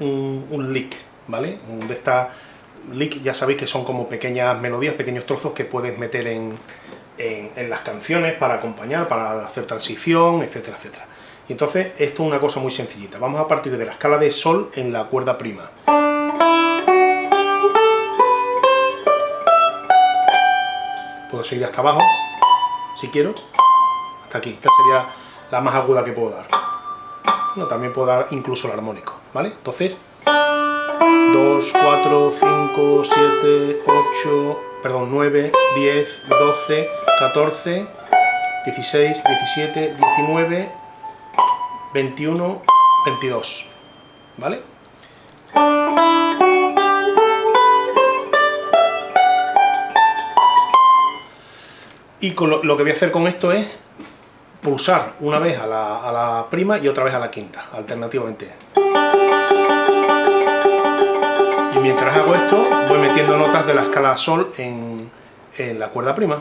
un, un, lick, ¿vale? De esta lick ya sabéis que son como pequeñas melodías, pequeños trozos que puedes meter en, en, las canciones para acompañar, para hacer transición, etcétera, etcétera. Y entonces esto es una cosa muy sencillita. Vamos a partir de la escala de sol en la cuerda prima. Puedo seguir hasta abajo, si quiero, hasta aquí. Esta sería la más aguda que puedo dar. No, también puedo dar incluso el armónico, ¿vale? Entonces, 2, 4, 5, 7, 8, perdón, 9, 10, 12, 14, 16, 17, 19, 21, 22, ¿vale? Y lo, que voy a hacer con esto es pulsar una vez a la, a la prima y otra vez a la quinta, alternativamente. Hago esto, voy metiendo notas de la escala sol en, en la cuerda prima.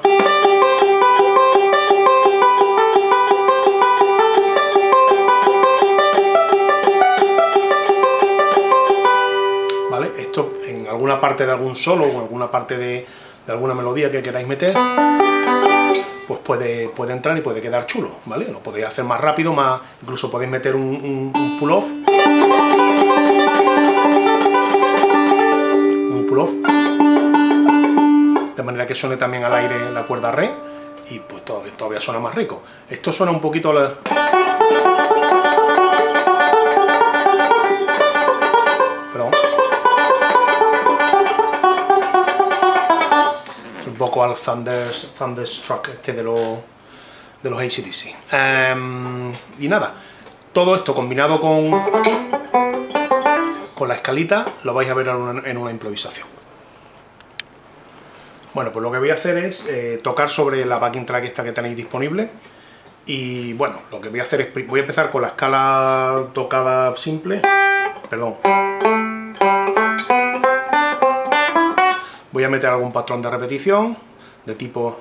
¿Vale? Esto en alguna parte de algún solo o en alguna parte de, alguna melodía que queráis meter, pues puede, puede entrar y puede quedar chulo, ¿vale? Lo podéis hacer más rápido, más incluso podéis meter un, un pull-off. De manera que suene también al aire la cuerda re, y pues todavía, todavía suena más rico. Esto suena un poquito... La... Perdón. Un poco al Thunderstruck este de los, de los ACDC. Em, y nada, todo esto combinado con, con la escalita lo vais a ver en una improvisación. Bueno, pues lo que voy a hacer es eh, tocar sobre la backing track esta que tenéis disponible y bueno, lo que voy a hacer es, voy a empezar con la escala tocada simple, perdón. Voy a meter algún patrón de repetición de tipo...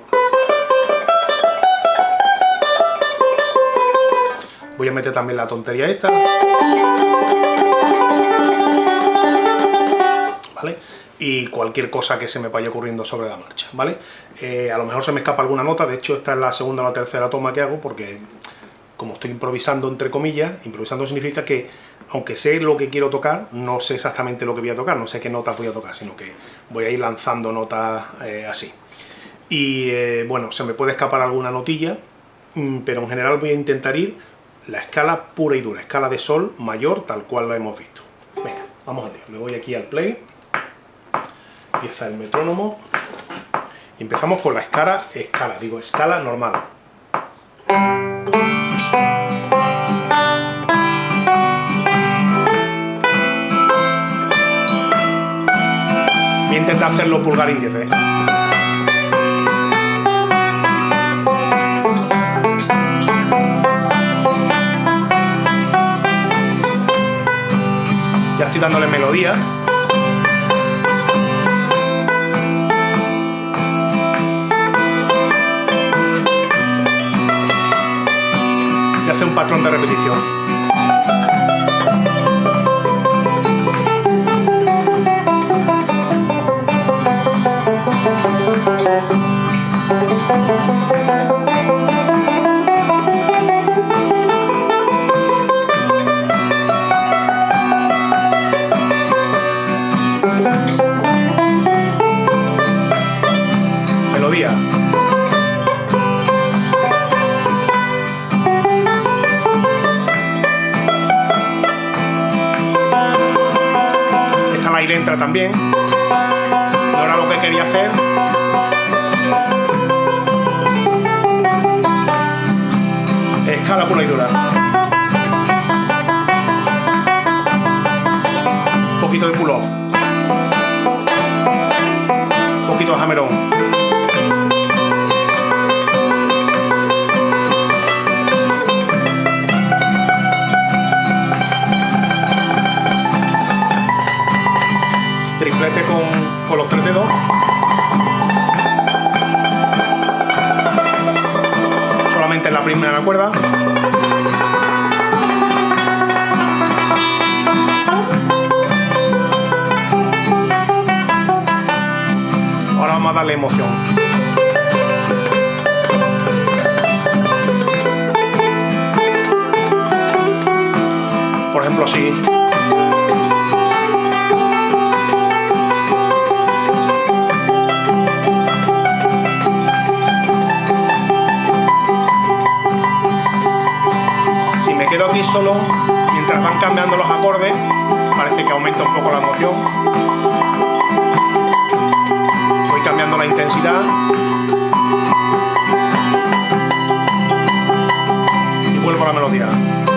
Voy a meter también la tontería esta. Y cualquier cosa que se me vaya ocurriendo sobre la marcha, ¿vale? Eh, a lo mejor se me escapa alguna nota, de hecho esta es la segunda o la tercera toma que hago porque como estoy improvisando entre comillas, improvisando significa que aunque sé lo que quiero tocar, no sé exactamente lo que voy a tocar, no sé qué notas voy a tocar, sino que voy a ir lanzando notas eh, así. Y eh, bueno, se me puede escapar alguna notilla, mm, pero en general voy a intentar ir la escala pura y dura, escala de sol mayor, tal cual lo hemos visto. Venga, vamos a ver, le doy aquí al play empieza el metrónomo empezamos con la escala, escala, digo escala normal. Voy a intentar hacerlo pulgar índice. Ya estoy dándole melodía. Hace un patrón de repetición. Entra también. No era lo que quería hacer. Escala pura y dura. Un poquito de pull off. Un poquito de hammer con los tres dedos. Solamente en la primera cuerda. Ahora vamos a darle emoción. Por ejemplo, así. Aquí solo, mientras van cambiando los acordes, parece que aumenta un poco la emoción. Voy cambiando la intensidad. Y vuelvo a la melodía.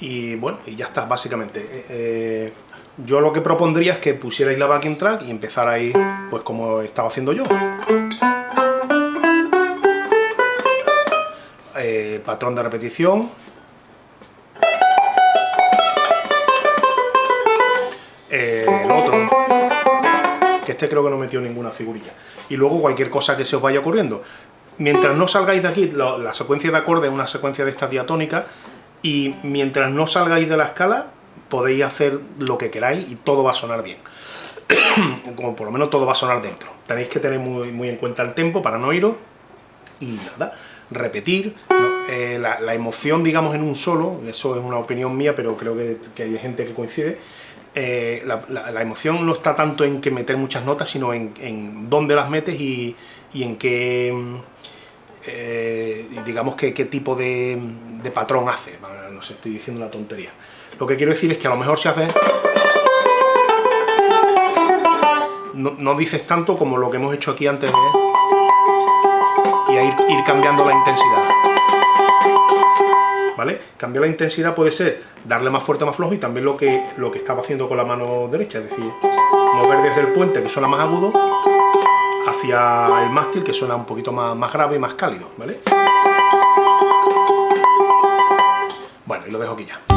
Y bueno, y ya está, básicamente. Eh, eh, yo lo que propondría es que pusierais la backing track y empezarais, pues como estaba haciendo yo. Eh, patrón de repetición. el otro, que este creo que no metió ninguna figurilla. Y luego cualquier cosa que se os vaya ocurriendo mientras no salgáis de aquí, la secuencia de acordes es una secuencia de estas diatónicas, y mientras no salgáis de la escala, podéis hacer lo que queráis y todo va a sonar bien. Como por lo menos todo va a sonar dentro. Tenéis que tener muy, en cuenta el tempo para no iros, y nada, repetir, eh, la, emoción, digamos, en un solo, eso es una opinión mía, pero creo que, hay gente que coincide, eh, la, emoción no está tanto en que meter muchas notas, sino en, dónde las metes y, y en qué eh, digamos que qué tipo de, patrón hace, no sé, estoy diciendo una tontería. Lo que quiero decir es que a lo mejor se hace... No, dices tanto como lo que hemos hecho aquí antes de... Y a ir, cambiando la intensidad. ¿Vale? Cambiar la intensidad puede ser darle más fuerte, más flojo y también lo que, lo que estaba haciendo con la mano derecha, es decir, mover desde el puente que suena más agudo el mástil que suena un poquito más, más grave y más cálido, ¿vale? Bueno, y lo dejo aquí ya.